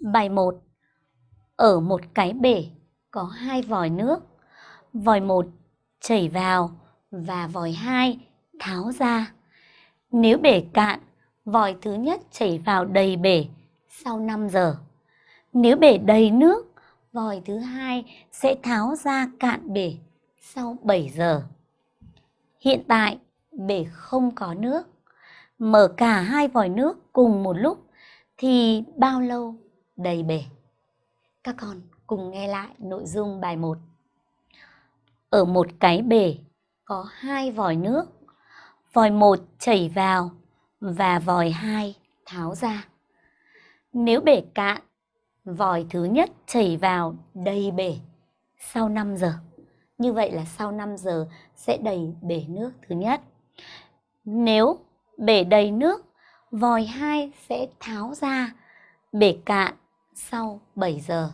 Bài 1 Ở một cái bể có hai vòi nước. Vòi 1 chảy vào và vòi 2 tháo ra. Nếu bể cạn, vòi thứ nhất chảy vào đầy bể sau 5 giờ. Nếu bể đầy nước, vòi thứ hai sẽ tháo ra cạn bể sau 7 giờ. Hiện tại, bể không có nước. Mở cả hai vòi nước cùng một lúc thì bao lâu đầy bể? Các con cùng nghe lại nội dung bài 1. Ở một cái bể có hai vòi nước. Vòi 1 chảy vào và vòi 2 tháo ra. Nếu bể cạn, vòi thứ nhất chảy vào đầy bể sau 5 giờ. Như vậy là sau 5 giờ sẽ đầy bể nước thứ nhất. Nếu bể đầy nước, vòi 2 sẽ tháo ra bể cạn sau 7 giờ.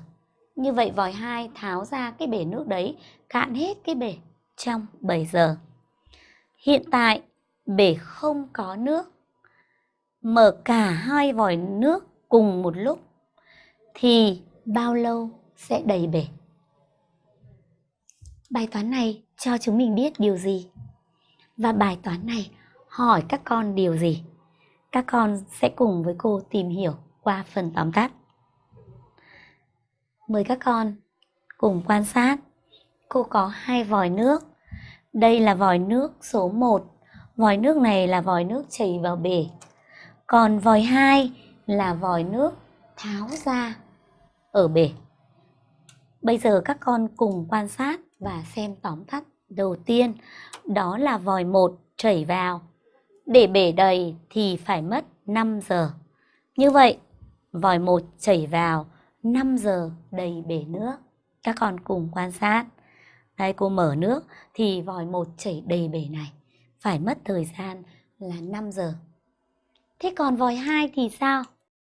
Như vậy vòi 2 tháo ra cái bể nước đấy, cạn hết cái bể trong 7 giờ. Hiện tại bể không có nước. Mở cả hai vòi nước cùng một lúc thì bao lâu sẽ đầy bể? Bài toán này cho chúng mình biết điều gì? Và bài toán này hỏi các con điều gì? Các con sẽ cùng với cô tìm hiểu qua phần tóm tắt. Mời các con cùng quan sát. Cô có hai vòi nước. Đây là vòi nước số 1. Vòi nước này là vòi nước chảy vào bể. Còn vòi 2 là vòi nước tháo ra ở bể. Bây giờ các con cùng quan sát và xem tóm tắt đầu tiên. Đó là vòi 1 chảy vào. Để bể đầy thì phải mất 5 giờ. Như vậy, vòi 1 chảy vào 5 giờ đầy bể nước. Các con cùng quan sát. Đây cô mở nước thì vòi 1 chảy đầy bể này. Phải mất thời gian là 5 giờ. Thế còn vòi 2 thì sao?